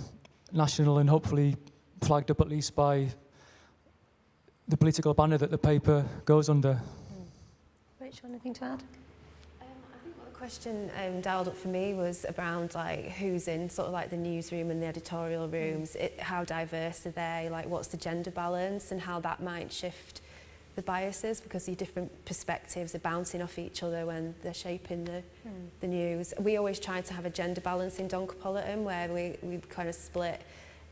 national and hopefully flagged up at least by the political banner that the paper goes under. Rachel, anything to add? Um, I think what the question um, dialed up for me was around like who's in sort of like the newsroom and the editorial rooms, it, how diverse are they, like what's the gender balance and how that might shift the biases because the different perspectives are bouncing off each other when they're shaping the, mm. the news. We always try to have a gender balance in Doncopolitan where we, we kind of split,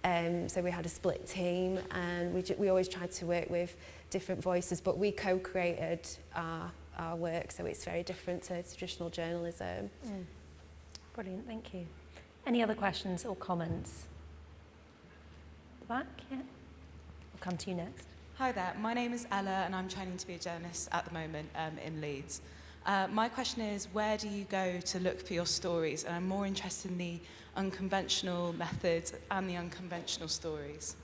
um, so we had a split team and we, we always tried to work with different voices but we co-created our our work, so it's very different to traditional journalism. Mm. Brilliant, thank you. Any other questions or comments? The Back, yeah. I'll come to you next. Hi there, my name is Ella and I'm training to be a journalist at the moment um, in Leeds. Uh, my question is, where do you go to look for your stories? And I'm more interested in the unconventional methods and the unconventional stories.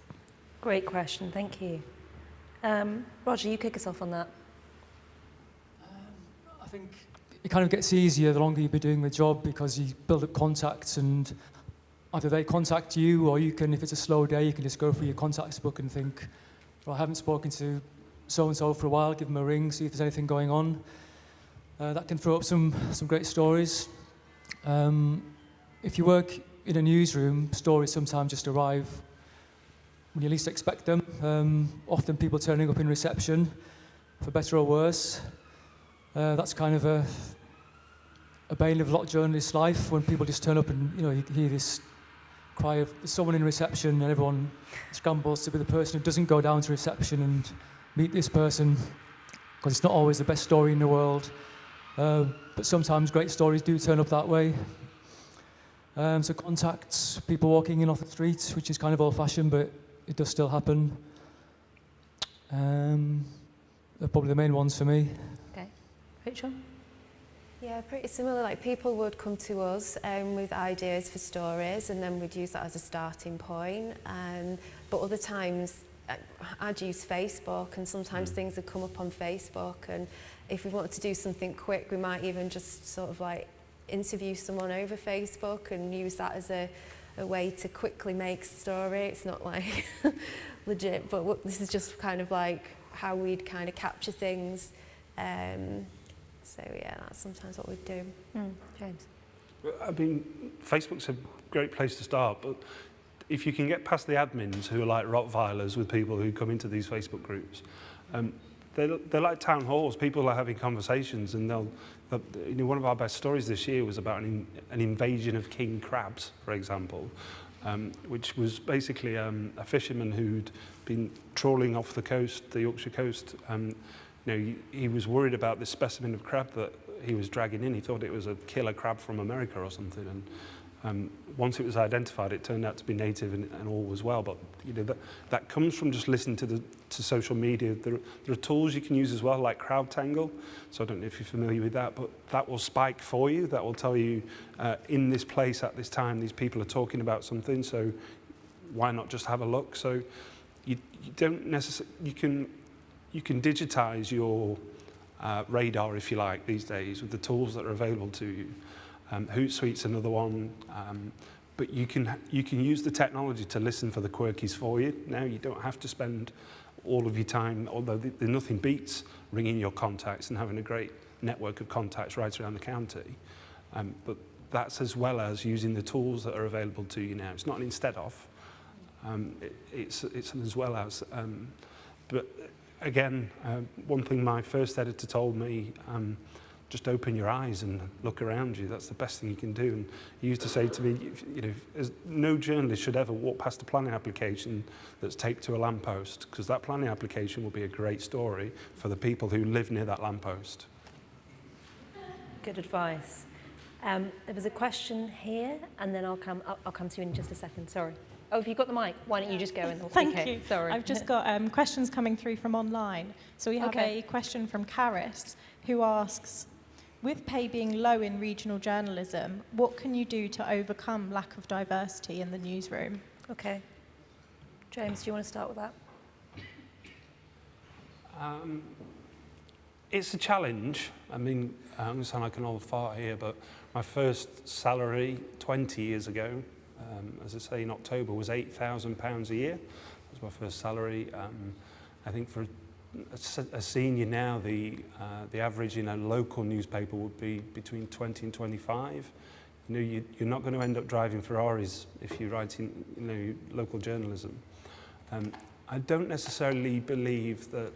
Great question, thank you. Um, Roger, you kick us off on that think it kind of gets easier the longer you've been doing the job because you build up contacts and either they contact you or you can, if it's a slow day, you can just go through your contacts book and think, well, I haven't spoken to so-and-so for a while, give them a ring, see if there's anything going on. Uh, that can throw up some, some great stories. Um, if you work in a newsroom, stories sometimes just arrive when you least expect them. Um, often people turning up in reception, for better or worse. Uh, that's kind of a, a bane of a lot of journalists' life when people just turn up and you know you hear this cry of someone in reception and everyone scrambles to be the person who doesn't go down to reception and meet this person because it's not always the best story in the world. Uh, but sometimes great stories do turn up that way. Um, so contacts, people walking in off the street, which is kind of old-fashioned, but it does still happen. Um, they're probably the main ones for me. Rachel? Yeah, pretty similar. Like people would come to us um, with ideas for stories and then we'd use that as a starting point. Um, but other times uh, I'd use Facebook and sometimes mm. things would come up on Facebook and if we wanted to do something quick we might even just sort of like interview someone over Facebook and use that as a, a way to quickly make a story. It's not like legit, but this is just kind of like how we'd kind of capture things. Um, so yeah, that's sometimes what we do. Mm. James? I mean, Facebook's a great place to start, but if you can get past the admins who are like Rottweilers with people who come into these Facebook groups, um, they're, they're like town halls. People are having conversations and they'll, they'll you know, one of our best stories this year was about an, an invasion of king crabs, for example, um, which was basically um, a fisherman who'd been trawling off the coast, the Yorkshire coast, um, you know, he, was worried about this specimen of crab that he was dragging in. He thought it was a killer crab from America or something. And um, once it was identified, it turned out to be native and, and all was well. But you know, that, that comes from just listening to, the, to social media. There, there are tools you can use as well, like CrowdTangle. So I don't know if you're familiar with that, but that will spike for you. That will tell you uh, in this place at this time, these people are talking about something. So why not just have a look? So you, you don't necessarily, you can you can digitize your uh, radar, if you like, these days with the tools that are available to you. Um, Hootsuite's another one. Um, but you can, you can use the technology to listen for the quirkies for you. Now you don't have to spend all of your time, although the, the nothing beats ringing your contacts and having a great network of contacts right around the county. Um, but that's as well as using the tools that are available to you now. It's not an instead of, um, it, it's, it's as well as. Um, but again, uh, one thing my first editor told me, um, just open your eyes and look around you. That's the best thing you can do. And he used to say to me, you know, as no journalist should ever walk past a planning application that's taped to a lamppost, because that planning application will be a great story for the people who live near that lamppost. Good advice. Um, there was a question here, and then I'll come, I'll, I'll come to you in just a second. Sorry. Oh, if you've got the mic, why don't you just go and Thank okay, you. Sorry. I've just got um, questions coming through from online. So we have okay. a question from Karis who asks, with pay being low in regional journalism, what can you do to overcome lack of diversity in the newsroom? Okay. James, do you want to start with that? Um, it's a challenge. I mean, I'm going to sound like an old fart here, but my first salary 20 years ago um, as I say, in October was £8,000 a year. That was my first salary. Um, I think for a, a senior now, the, uh, the average in a local newspaper would be between 20 and 25. You know, you, you're not going to end up driving Ferraris if you're writing, you know, local journalism. Um, I don't necessarily believe that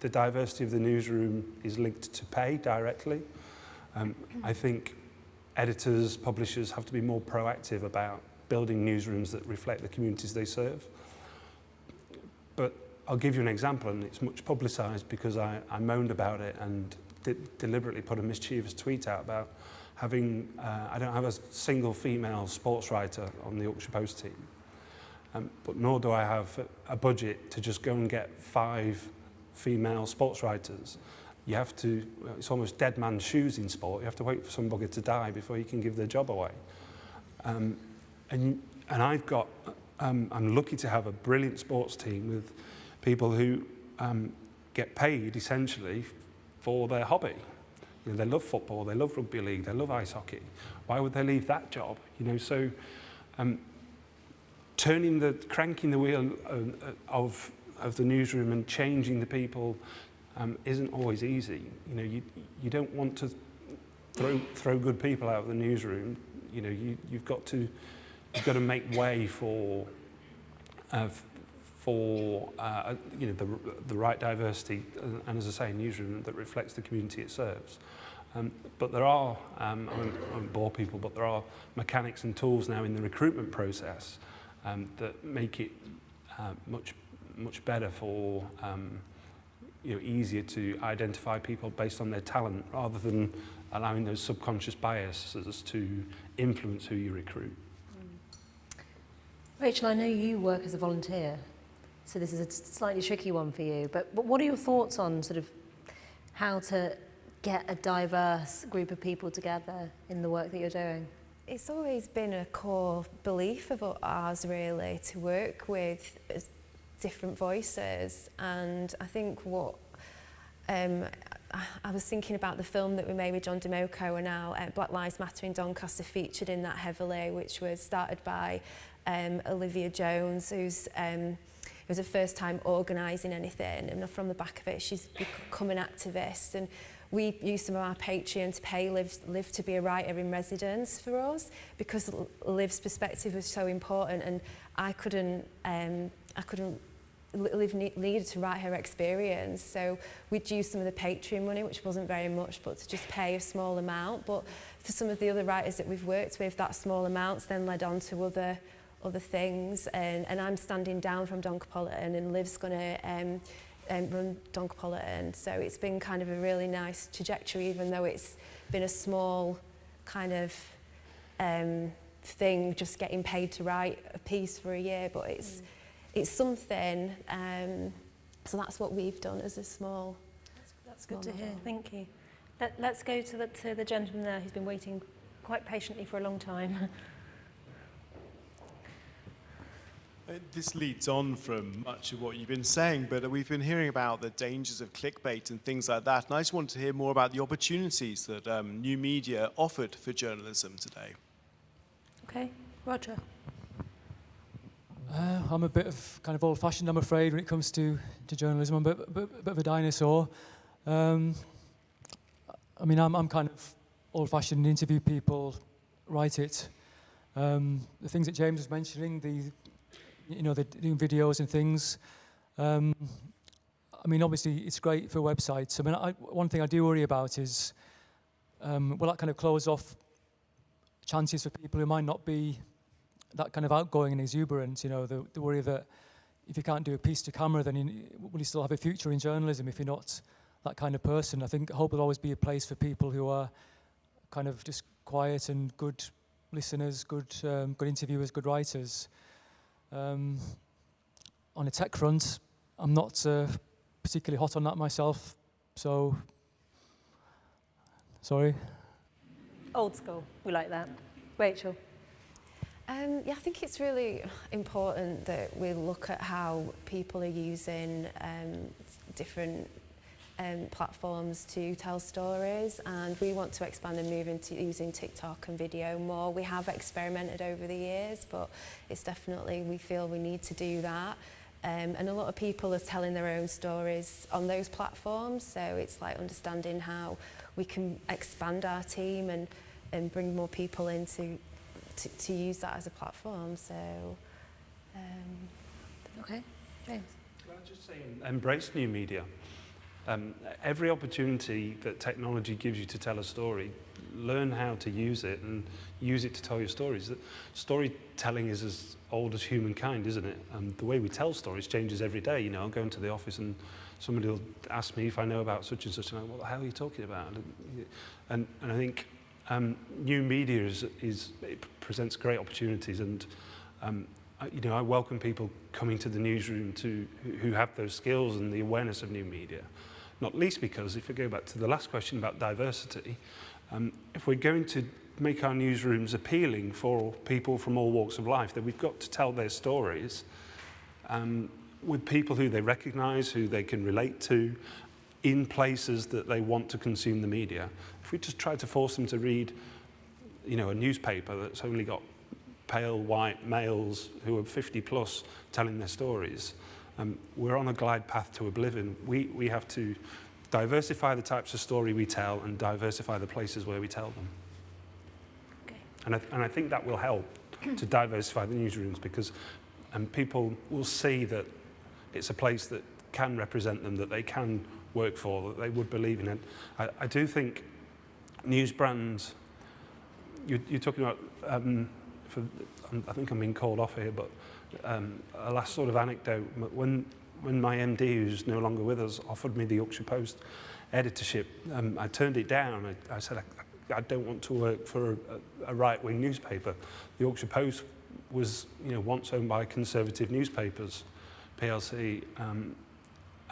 the diversity of the newsroom is linked to pay directly. Um, I think editors, publishers have to be more proactive about building newsrooms that reflect the communities they serve. But I'll give you an example, and it's much publicised because I, I moaned about it and de deliberately put a mischievous tweet out about having, uh, I don't have a single female sports writer on the Yorkshire Post team. Um, but nor do I have a, budget to just go and get five female sports writers. you have to, uh, it's almost dead man's shoes in sport. You have to wait for somebody to die before you can give their job away. Um, and, and I've got, um, I'm lucky to have a brilliant sports team with people who um, get paid essentially for their hobby. You know, they love football, they love rugby league, they love ice hockey. Why would they leave that job? You know, so um, turning the, cranking the wheel uh, uh, of, of the newsroom and changing the people um, isn't always easy. You know, you, you don't want to throw, throw good people out of the newsroom. You know, you, you've got to, you've got to make way for, uh, for uh, you know, the, the right diversity, and, and as I say, a newsroom that reflects the community it serves. Um, but there are, um, I, won't, I won't bore people, but there are mechanics and tools now in the recruitment process um, that make it uh, much, much better for, um, you know, easier to identify people based on their talent rather than allowing those subconscious biases to influence who you recruit. Mm. Rachel, I know you work as a volunteer, so this is a slightly tricky one for you, but, but what are your thoughts on sort of how to get a diverse group of people together in the work that you're doing? It's always been a core belief of ours really to work with different voices. And I think what um, I was thinking about the film that we made with John Domokos and now uh, Black Lives Matter in Doncaster featured in that heavily which was started by um, Olivia Jones who's um, was her first time organising anything. And from the back of it she's become an activist. And we used some of our Patreon to pay Liv, Liv to be a writer in residence for us because Liv's perspective was so important. And I couldn't um, I couldn't Liv needed to write her experience. So we'd use some of the Patreon money which wasn't very much but to just pay a small amount. But for some of the other writers that we've worked with that small amounts then led on to other other things. And, and I'm standing down from Doncopolitan and Liv's going to um, um, run Doncopolitan so it's been kind of a really nice trajectory even though it's been a small kind of um, thing just getting paid to write a piece for a year. But it's mm it's something, um, so that's what we've done as a small That's, that's good to hear, thank you. Let, let's go to the, to the gentleman there who's been waiting quite patiently for a long time. Uh, this leads on from much of what you've been saying, but we've been hearing about the dangers of clickbait and things like that, and I just want to hear more about the opportunities that um, new media offered for journalism today. Okay, Roger. I'm a bit of kind of old-fashioned, I'm afraid, when it comes to, to journalism. I'm a bit, bit, bit of a dinosaur. Um, I mean, I'm, I'm kind of old-fashioned, interview people, write it. Um, the things that James was mentioning, the, you know, the doing videos and things. Um, I mean, obviously, it's great for websites. I mean, I, one thing I do worry about is, um, will that kind of close off chances for people who might not be that kind of outgoing and exuberance, you know, the, the worry that if you can't do a piece to camera, then you, will you still have a future in journalism if you're not that kind of person? I think hope there'll always be a place for people who are kind of just quiet and good listeners, good, um, good interviewers, good writers. Um, on a tech front, I'm not uh, particularly hot on that myself, so sorry. Old school, we like that. Rachel. Um, yeah, I think it's really important that we look at how people are using um, different um, platforms to tell stories and we want to expand and move into using TikTok and video more. We have experimented over the years but it's definitely we feel we need to do that. Um, and a lot of people are telling their own stories on those platforms. So it's like understanding how we can expand our team and, and bring more people in to, to, to use that as a platform. So, um, okay, James. Can I just say, embrace new media. Um, every opportunity that technology gives you to tell a story, learn how to use it and use it to tell your stories. Storytelling is as old as humankind, isn't it? And the way we tell stories changes every day. You know, I'll go into the office and somebody will ask me if I know about such and such, and I'm like, what the hell are you talking about? And, and I think um, new media is, is, it presents great opportunities and um, you know, I welcome people coming to the newsroom to, who have those skills and the awareness of new media. Not least because, if we go back to the last question about diversity, um, if we're going to make our newsrooms appealing for people from all walks of life, then we've got to tell their stories um, with people who they recognise, who they can relate to, in places that they want to consume the media. If we just try to force them to read, you know, a newspaper that's only got pale white males who are 50 plus telling their stories, um, we're on a glide path to oblivion. We, we have to diversify the types of story we tell and diversify the places where we tell them. Okay. And, I, and I think that will help to diversify the newsrooms because um, people will see that it's a place that can represent them, that they can work for, that they would believe in it. I, I do think news brands, you, you're talking about, um, for, I think I'm being called off here, but um, a last sort of anecdote, when, when my MD, who's no longer with us, offered me the Yorkshire Post editorship, um, I turned it down. I, I said, I, I don't want to work for a, a right-wing newspaper. The Yorkshire Post was you know, once owned by conservative newspapers, PLC, um,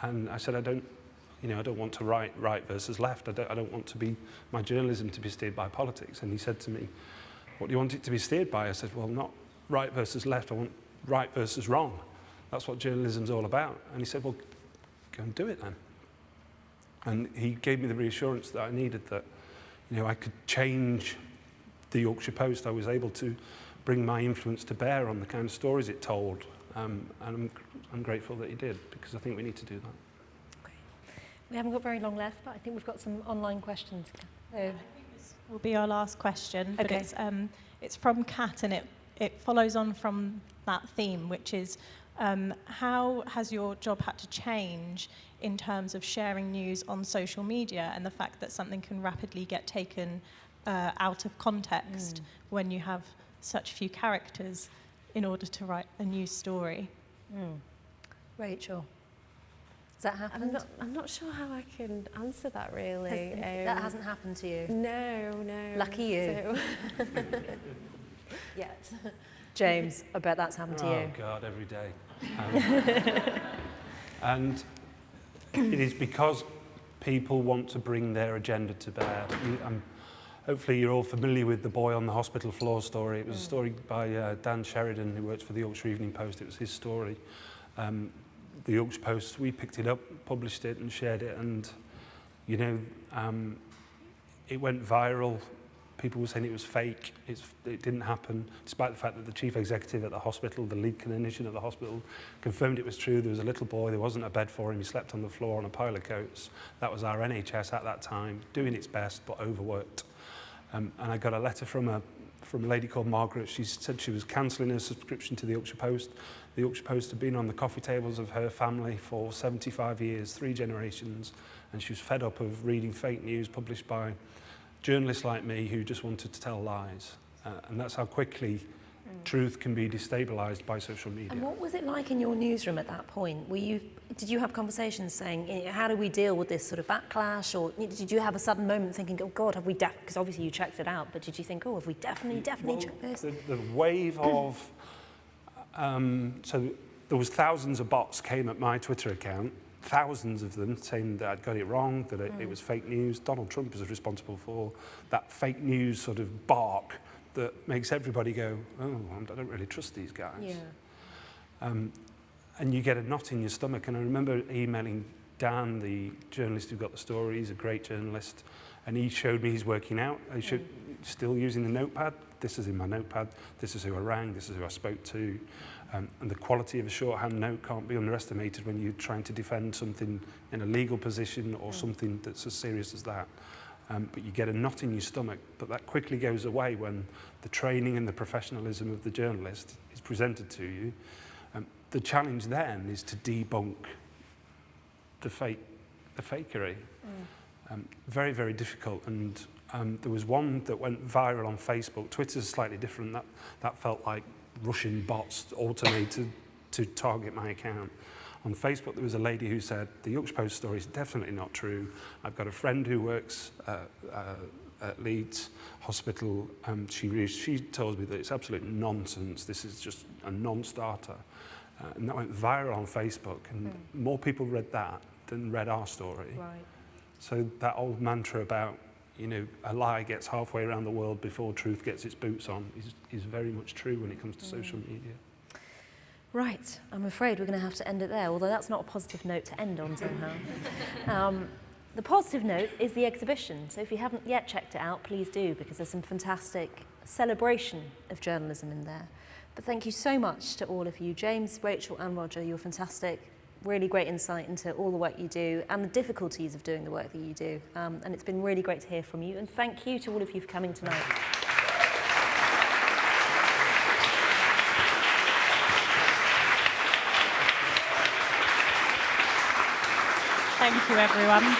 and I said, I don't, you know, I don't want to write right versus left. I don't, I don't want to be, my journalism to be steered by politics. And he said to me, what do you want it to be steered by? I said, well, not right versus left. I want right versus wrong. That's what journalism's all about. And he said, well, go and do it then. And he gave me the reassurance that I needed that, you know, I could change the Yorkshire Post. I was able to bring my influence to bear on the kind of stories it told. Um, and I'm, I'm grateful that he did, because I think we need to do that. We haven't got very long left, but I think we've got some online questions. So will be our last question. But okay. it's, um, it's from Kat and it, it follows on from that theme, which is um, how has your job had to change in terms of sharing news on social media and the fact that something can rapidly get taken uh, out of context mm. when you have such few characters in order to write a news story? Mm. Rachel. Has that happened? I'm not, I'm not sure how I can answer that really. Has, um, that hasn't happened to you? No, no. Lucky you. So Yet. James, I bet that's happened oh, to you. Oh God, every day. Um, and it is because people want to bring their agenda to bear. Um, hopefully you're all familiar with the boy on the hospital floor story. It was mm. a story by uh, Dan Sheridan, who works for the Yorkshire Evening Post. It was his story. Um, the Yorkshire Post, we picked it up, published it and shared it and, you know, um, it went viral. People were saying it was fake, it's, it didn't happen, despite the fact that the chief executive at the hospital, the lead clinician at the hospital, confirmed it was true. There was a little boy, there wasn't a bed for him, he slept on the floor on a pile of coats. That was our NHS at that time, doing its best but overworked. Um, and I got a letter from a, from a lady called Margaret. She said she was cancelling her subscription to the Yorkshire Post The Yorkshire Post had been on the coffee tables of her family for 75 years, three generations, and she was fed up of reading fake news published by journalists like me who just wanted to tell lies. Uh, and that's how quickly mm. truth can be destabilized by social media. And what was it like in your newsroom at that point? Were you, did you have conversations saying, how do we deal with this sort of backlash? Or did you have a sudden moment thinking, oh God, have we, because obviously you checked it out, but did you think, oh, have we definitely, definitely well, checked this? The, the wave of Um, so there was thousands of bots came at my Twitter account, thousands of them saying that I'd got it wrong, that it, mm. it was fake news. Donald Trump is responsible for that fake news sort of bark that makes everybody go, oh, I don't really trust these guys. Yeah. Um, and you get a knot in your stomach. And I remember emailing Dan, the journalist who got the story, he's a great journalist, and he showed me he's working out. He should, mm. still using the notepad, This is in my notepad. This is who I rang. This is who I spoke to. Um, and the quality of a shorthand note can't be underestimated when you're trying to defend something in a legal position or mm. something that's as serious as that. Um, but you get a knot in your stomach, but that quickly goes away when the training and the professionalism of the journalist is presented to you. Um, the challenge then is to debunk the fake, the fakery. Mm. Um, very, very difficult. And um, there was one that went viral on Facebook. Twitter's slightly different. That, that felt like Russian bots automated to target my account. On Facebook, there was a lady who said, the Yorkshire Post story is definitely not true. I've got a friend who works uh, uh, at Leeds Hospital. Um, she, she tells me that it's absolute nonsense. This is just a non-starter. Uh, and that went viral on Facebook, and mm. more people read that than read our story. Right. So that old mantra about, you know, a lie gets halfway around the world before truth gets its boots on is, is very much true when it comes to mm. social media. Right, I'm afraid we're going to have to end it there, although that's not a positive note to end on somehow. um, the positive note is the exhibition, so if you haven't yet checked it out, please do, because there's some fantastic celebration of journalism in there. But thank you so much to all of you, James, Rachel and Roger, you're fantastic. Really great insight into all the work you do and the difficulties of doing the work that you do. Um, and it's been really great to hear from you. And thank you to all of you for coming tonight. Thank you, everyone.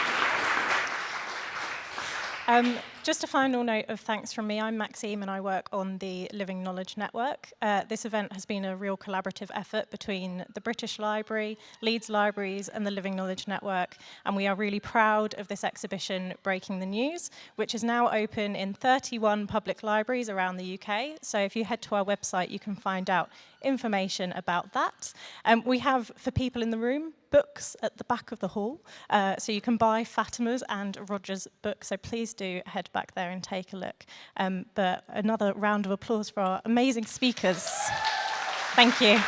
Um, just a final note of thanks from me. I'm Maxime and I work on the Living Knowledge Network. Uh, this event has been a real collaborative effort between the British Library, Leeds Libraries and the Living Knowledge Network. And we are really proud of this exhibition, Breaking the News, which is now open in 31 public libraries around the UK. So if you head to our website, you can find out information about that. Um, we have, for people in the room, books at the back of the hall. Uh, so you can buy Fatima's and Roger's book. So please do back there and take a look. Um, but another round of applause for our amazing speakers. Thank you.